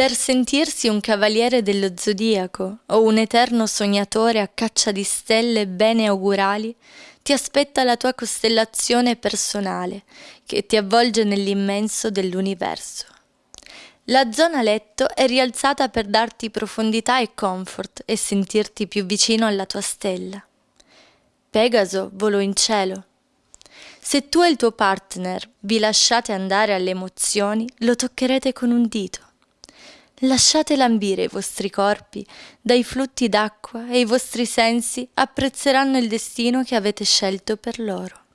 per sentirsi un cavaliere dello zodiaco o un eterno sognatore a caccia di stelle bene augurali, ti aspetta la tua costellazione personale che ti avvolge nell'immenso dell'universo. La zona letto è rialzata per darti profondità e comfort e sentirti più vicino alla tua stella. Pegaso volò in cielo. Se tu e il tuo partner vi lasciate andare alle emozioni, lo toccherete con un dito. Lasciate lambire i vostri corpi dai flutti d'acqua e i vostri sensi apprezzeranno il destino che avete scelto per loro.